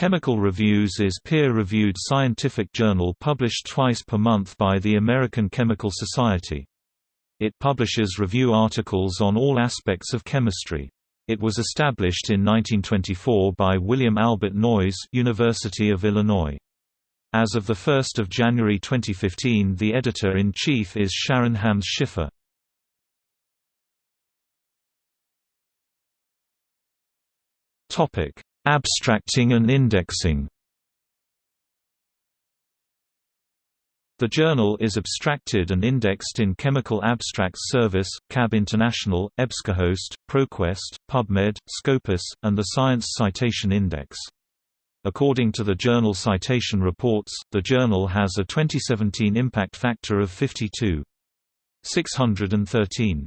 Chemical Reviews is peer-reviewed scientific journal published twice per month by the American Chemical Society. It publishes review articles on all aspects of chemistry. It was established in 1924 by William Albert Noyes University of Illinois. As of 1 January 2015 the editor-in-chief is Sharon Hammes-Schiffer. Topic: Abstracting and indexing. The journal is abstracted and indexed in Chemical Abstracts Service, CAB International, EBSCOhost, ProQuest, PubMed, Scopus, and the Science Citation Index. According to the Journal Citation Reports, the journal has a 2017 impact factor of 52.613.